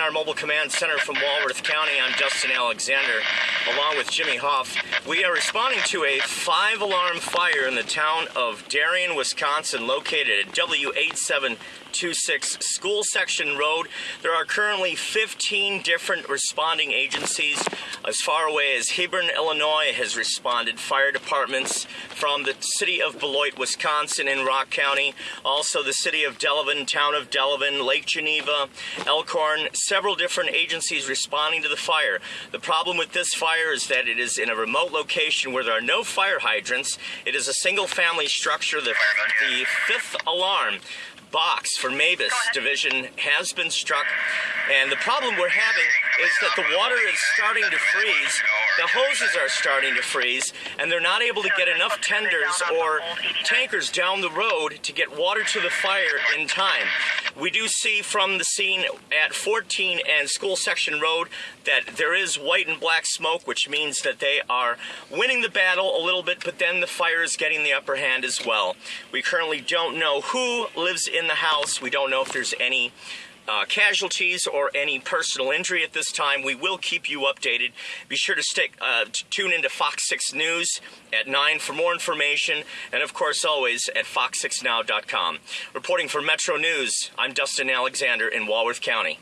our mobile command center from Walworth County. I'm Dustin Alexander, along with Jimmy Hoff. We are responding to a five alarm fire in the town of Darien, Wisconsin, located at W8726 School Section Road. There are currently 15 different responding agencies. As far away as Hebron, Illinois has responded. Fire departments from the city of Beloit, Wisconsin, in Rock County. Also, the city of Delavan, town of Delavan, Lake Geneva, Elkhorn, several different agencies responding to the fire. The problem with this fire is that it is in a remote location where there are no fire hydrants. It is a single family structure. The, the fifth alarm box for MABAS division has been struck and the problem we're having is that the water is starting to freeze the hoses are starting to freeze and they're not able to get enough tenders or tankers down the road to get water to the fire in time we do see from the scene at 14 and School Section Road that there is white and black smoke, which means that they are winning the battle a little bit, but then the fire is getting the upper hand as well. We currently don't know who lives in the house. We don't know if there's any uh, casualties or any personal injury at this time. We will keep you updated. Be sure to stick, uh, tune into Fox 6 News at 9 for more information, and of course, always at fox6now.com. Reporting for Metro News, I'm Dustin Alexander in Walworth County.